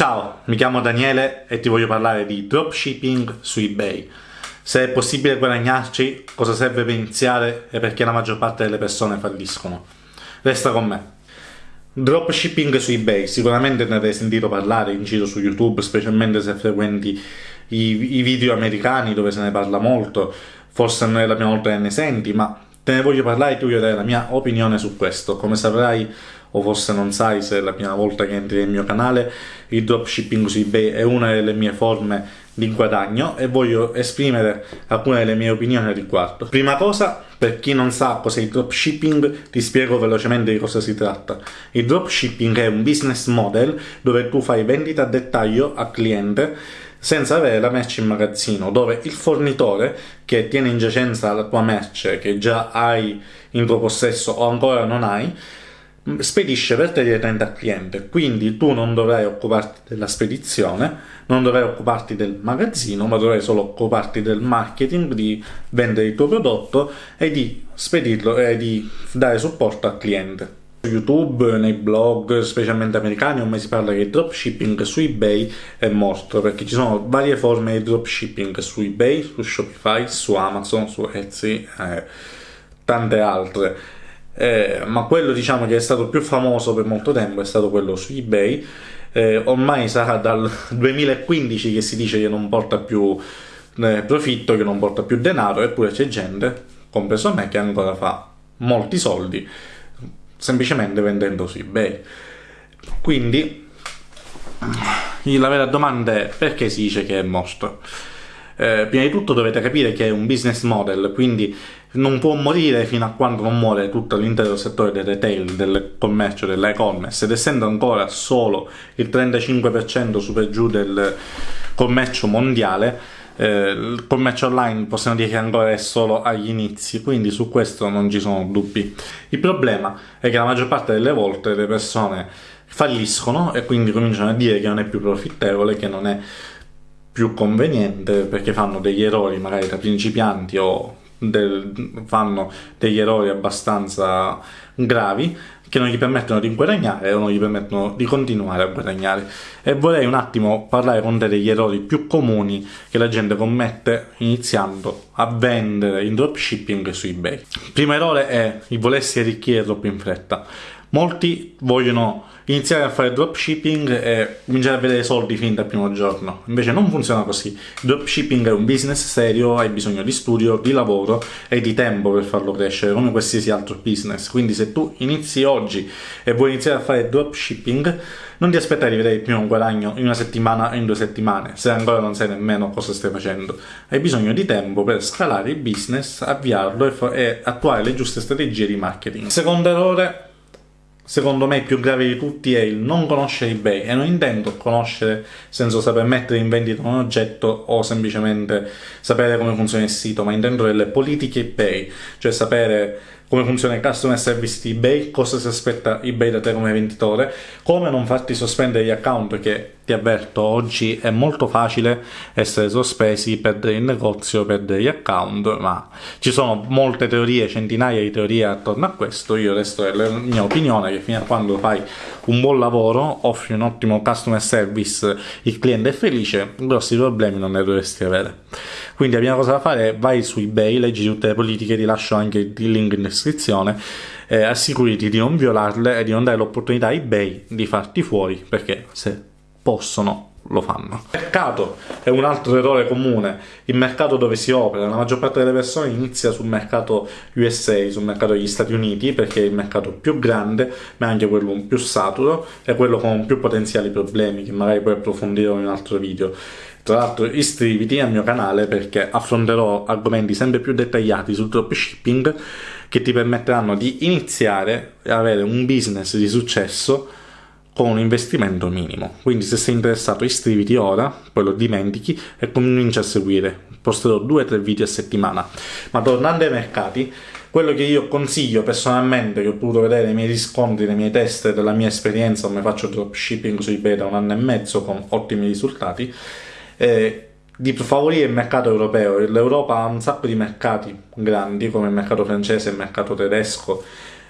Ciao, mi chiamo Daniele e ti voglio parlare di dropshipping su eBay. Se è possibile guadagnarci, cosa serve per iniziare e perché la maggior parte delle persone falliscono. Resta con me. Dropshipping su eBay, sicuramente ne avrai sentito parlare in giro su YouTube, specialmente se frequenti i, i video americani dove se ne parla molto, forse non è la prima volta che ne senti, ma te ne voglio parlare e ti voglio dare la mia opinione su questo. Come saprai, o forse non sai se è la prima volta che entri nel mio canale, il dropshipping su eBay è una delle mie forme di guadagno e voglio esprimere alcune delle mie opinioni al riguardo. Prima cosa, per chi non sa cos'è il dropshipping, ti spiego velocemente di cosa si tratta. Il dropshipping è un business model dove tu fai vendita a dettaglio al cliente senza avere la merce in magazzino, dove il fornitore che tiene in giacenza la tua merce che già hai in tuo possesso o ancora non hai, spedisce per te direttamente al cliente, quindi tu non dovrai occuparti della spedizione, non dovrai occuparti del magazzino, ma dovrai solo occuparti del marketing, di vendere il tuo prodotto e di spedirlo e di dare supporto al cliente. Su YouTube, nei blog, specialmente americani, ormai si parla il dropshipping su eBay è morto, perché ci sono varie forme di dropshipping su eBay, su Shopify, su Amazon, su Etsy e tante altre eh, ma quello diciamo che è stato più famoso per molto tempo è stato quello su eBay eh, ormai sarà dal 2015 che si dice che non porta più eh, profitto, che non porta più denaro eppure c'è gente, compreso me, che ancora fa molti soldi semplicemente vendendo su eBay quindi la vera domanda è perché si dice che è morto? Eh, prima di tutto dovete capire che è un business model, quindi non può morire fino a quando non muore tutto l'intero settore del retail, del commercio, dell'e-commerce, ed essendo ancora solo il 35% su giù del commercio mondiale, eh, il commercio online possiamo dire che ancora è solo agli inizi, quindi su questo non ci sono dubbi. Il problema è che la maggior parte delle volte le persone falliscono e quindi cominciano a dire che non è più profittevole, che non è più conveniente perché fanno degli errori magari da principianti o del, fanno degli errori abbastanza gravi che non gli permettono di guadagnare o non gli permettono di continuare a guadagnare. E vorrei un attimo parlare con te degli errori più comuni che la gente commette iniziando a vendere in dropshipping su ebay primo errore è il volersi arricchire troppo in fretta molti vogliono iniziare a fare dropshipping e cominciare a vedere soldi fin dal primo giorno. Invece non funziona così. Il dropshipping è un business serio, hai bisogno di studio, di lavoro e di tempo per farlo crescere, come qualsiasi altro business. Quindi se tu inizi oggi e vuoi iniziare a fare dropshipping, non ti aspettare di vedere il primo guadagno in una settimana o in due settimane, se ancora non sai nemmeno cosa stai facendo. Hai bisogno di tempo per scalare il business, avviarlo e, e attuare le giuste strategie di marketing. Secondo errore, secondo me più grave di tutti è il non conoscere eBay e non intendo conoscere senza saper mettere in vendita un oggetto o semplicemente sapere come funziona il sito, ma intendo delle politiche eBay, cioè sapere come funziona il customer service di eBay, cosa si aspetta eBay da te come venditore, come non farti sospendere gli account che ti avverto oggi è molto facile essere sospesi, perdere il negozio, perdere gli account, ma ci sono molte teorie, centinaia di teorie attorno a questo, io resto della mia opinione che fino a quando fai un buon lavoro, offri un ottimo customer service, il cliente è felice, grossi problemi non ne dovresti avere. Quindi la prima cosa da fare è vai su eBay, leggi tutte le politiche, ti lascio anche il link in descrizione, eh, assicurati di non violarle e di non dare l'opportunità a eBay di farti fuori, perché se possono lo fanno. Il mercato è un altro errore comune, il mercato dove si opera, la maggior parte delle persone inizia sul mercato USA, sul mercato degli Stati Uniti, perché è il mercato più grande, ma anche quello più saturo e quello con più potenziali problemi, che magari puoi approfondire in un altro video. Tra l'altro iscriviti al mio canale perché affronterò argomenti sempre più dettagliati sul dropshipping che ti permetteranno di iniziare a avere un business di successo con un investimento minimo. Quindi se sei interessato iscriviti ora, poi lo dimentichi e comincia a seguire. Posterò 2-3 video a settimana. Ma tornando ai mercati, quello che io consiglio personalmente, che ho potuto vedere nei miei riscontri, nei miei test della mia esperienza, come faccio dropshipping su eBay da un anno e mezzo con ottimi risultati, eh, di favorire il mercato europeo. L'Europa ha un sacco di mercati grandi, come il mercato francese, il mercato tedesco,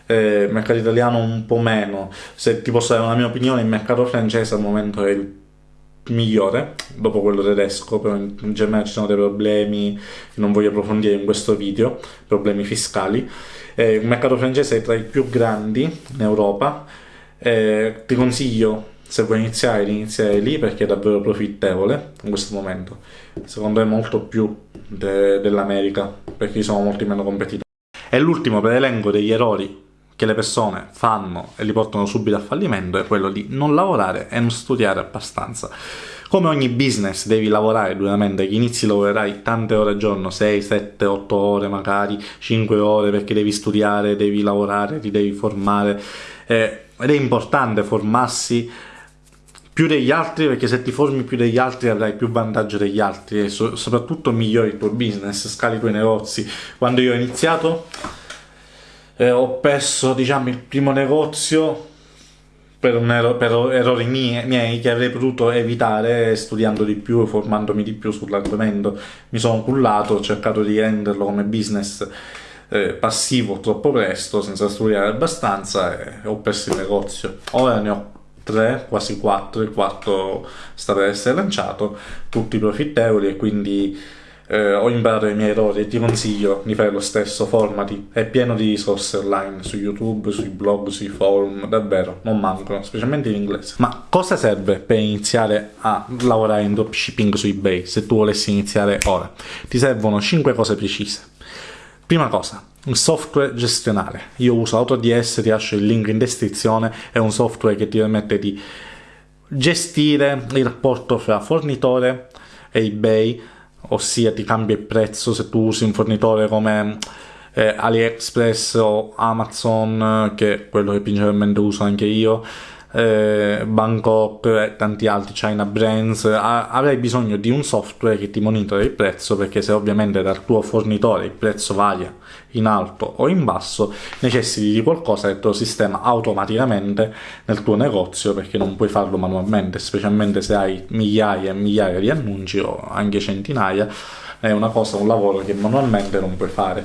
eh, il mercato italiano un po' meno. Se ti posso dare una mia opinione, il mercato francese al momento è il migliore dopo quello tedesco, però in Germania ci sono dei problemi che non voglio approfondire in questo video, problemi fiscali. Eh, il mercato francese è tra i più grandi in Europa. Eh, ti consiglio, se vuoi iniziare, di iniziare lì perché è davvero profittevole in questo momento. Secondo me molto più de- dell'America, perché sono molti meno competitori. E l'ultimo per elenco degli errori che le persone fanno e li portano subito a fallimento è quello di non lavorare e non studiare abbastanza. Come ogni business devi lavorare duramente, che inizi lavorerai tante ore al giorno, 6, 7, 8 ore magari, 5 ore perché devi studiare, devi lavorare, ti devi formare eh, ed è importante formarsi più degli altri perché se ti formi più degli altri avrai più vantaggio degli altri e so- soprattutto migliori il tuo business, scali i tuoi negozi. Quando io ho iniziato eh, ho perso diciamo il primo negozio per, ero- per errori mie- miei che avrei potuto evitare studiando di più e formandomi di più sull'argomento. Mi sono cullato, ho cercato di renderlo come business eh, passivo troppo presto, senza studiare abbastanza e ho perso il negozio. Ora ne ho tre, quasi quattro, il quarto sta per essere lanciato, tutti profittevoli e quindi eh, ho imparato i miei errori e ti consiglio di fare lo stesso, formati, è pieno di risorse online su YouTube, sui blog, sui forum, davvero, non mancano, specialmente in inglese. Ma cosa serve per iniziare a lavorare in dropshipping su eBay se tu volessi iniziare ora? Ti servono 5 cose precise. Prima cosa, un software gestionale. Io uso AutoDS, ti lascio il link in descrizione, è un software che ti permette di gestire il rapporto fra fornitore e eBay, ossia ti cambia il prezzo se tu usi un fornitore come eh, AliExpress o Amazon, che è quello che principalmente uso anche io, eh, Bangkok e tanti altri, China Brands, avrai bisogno di un software che ti monitora il prezzo perché se ovviamente dal tuo fornitore il prezzo varia in alto o in basso, necessiti di qualcosa che te lo sistema automaticamente nel tuo negozio perché non puoi farlo manualmente, specialmente se hai migliaia e migliaia di annunci o anche centinaia, è una cosa, un lavoro che manualmente non puoi fare.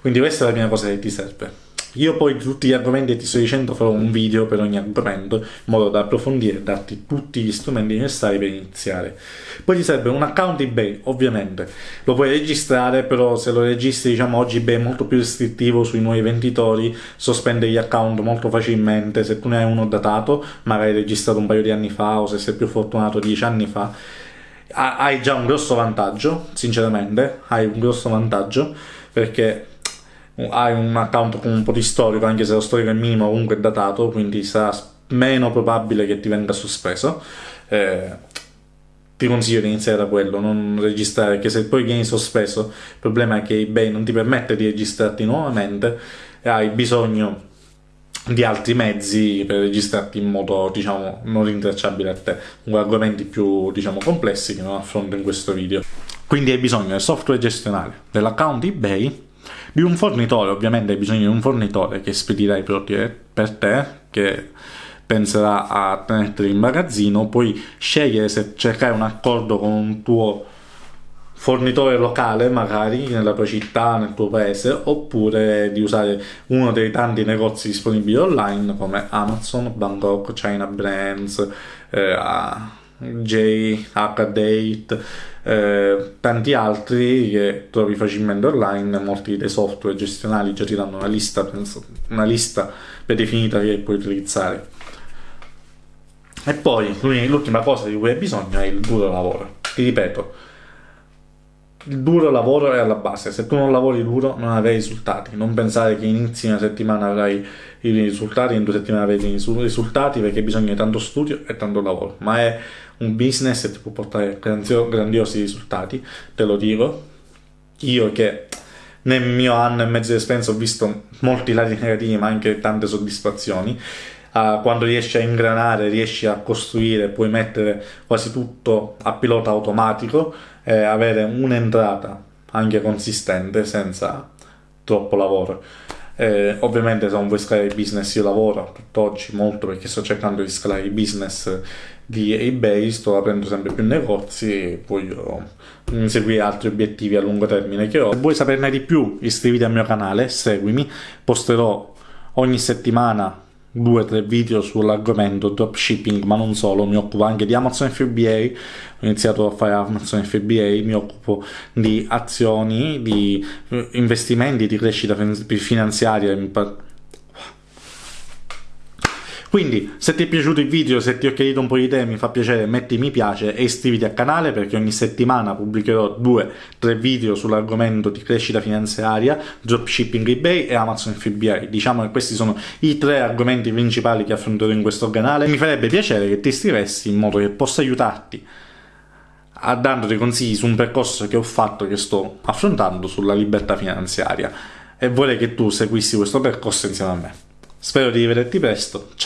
Quindi questa è la prima cosa che ti serve. Io poi tutti gli argomenti ti sto dicendo farò un video per ogni argomento in modo da approfondire e darti tutti gli strumenti necessari per iniziare. Poi ti serve un account eBay, ovviamente. Lo puoi registrare, però se lo registri, diciamo, oggi eBay è molto più restrittivo sui nuovi venditori, sospende gli account molto facilmente. Se tu ne hai uno datato, magari registrato un paio di anni fa o se sei più fortunato dieci anni fa, hai già un grosso vantaggio, sinceramente, hai un grosso vantaggio perché hai un account con un po' di storico, anche se lo storico è minimo, comunque è datato, quindi sarà meno probabile che ti venga sospeso. Eh, ti consiglio di iniziare da quello, non registrare, perché se poi vieni sospeso, il problema è che eBay non ti permette di registrarti nuovamente e hai bisogno di altri mezzi per registrarti in modo, diciamo, non rintracciabile a te, con argomenti più, diciamo, complessi che non affronto in questo video. Quindi hai bisogno del software gestionale, dell'account eBay di un fornitore, ovviamente hai bisogno di un fornitore che spedirà i prodotti per te, che penserà a tenerli in magazzino, puoi scegliere se cercare un accordo con un tuo fornitore locale magari nella tua città, nel tuo paese, oppure di usare uno dei tanti negozi disponibili online come Amazon, Bangkok, China Brands, eh, J, H-Date, eh, tanti altri che trovi facilmente online, molti dei software gestionali già ti danno una lista, penso, una lista predefinita che puoi utilizzare. E poi l'ultima cosa di cui hai bisogno è il duro lavoro. Ti ripeto, il duro lavoro è alla base. Se tu non lavori duro non avrai risultati. Non pensare che inizi una settimana avrai i risultati, in due settimane avrai i risultati perché bisogna tanto studio e tanto lavoro. Ma è un business che ti può portare grandiosi risultati, te lo dico. Io che nel mio anno e mezzo di esperienza ho visto molti lati negativi ma anche tante soddisfazioni. Uh, quando riesci a ingranare, riesci a costruire, puoi mettere quasi tutto a pilota automatico e avere un'entrata anche consistente senza troppo lavoro. Eh, ovviamente se non vuoi scalare il business io lavoro tutt'oggi molto perché sto cercando di scalare il business di eBay, sto aprendo sempre più negozi e voglio inseguire altri obiettivi a lungo termine che ho. Se vuoi saperne di più iscriviti al mio canale, seguimi, posterò ogni settimana due o tre video sull'argomento dropshipping, ma non solo, mi occupo anche di Amazon FBA, ho iniziato a fare Amazon FBA, mi occupo di azioni, di investimenti, di crescita finanziaria, quindi se ti è piaciuto il video, se ti ho chiarito un po' di te, mi fa piacere, metti mi piace e iscriviti al canale perché ogni settimana pubblicherò 2-3 video sull'argomento di crescita finanziaria, dropshipping eBay e Amazon FBA. Diciamo che questi sono i tre argomenti principali che affronterò in questo canale. Mi farebbe piacere che ti iscrivessi in modo che possa aiutarti a dando dei consigli su un percorso che ho fatto, che sto affrontando sulla libertà finanziaria e vorrei che tu seguissi questo percorso insieme a me. Spero di rivederti presto, ciao!